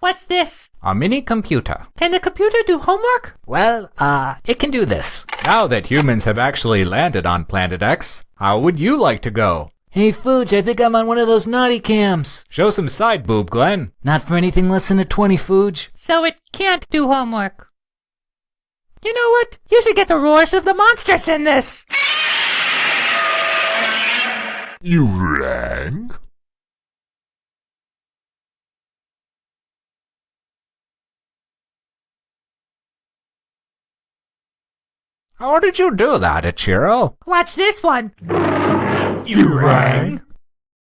What's this? A mini computer. Can the computer do homework? Well, uh, it can do this. Now that humans have actually landed on Planet X, how would you like to go? Hey, Fooge, I think I'm on one of those naughty cams. Show some side boob, Glenn. Not for anything less than a 20, Fooge. So it can't do homework. You know what? You should get the roars of the monsters in this. You rang? How did you do that, Ichiro? Watch this one. You rang?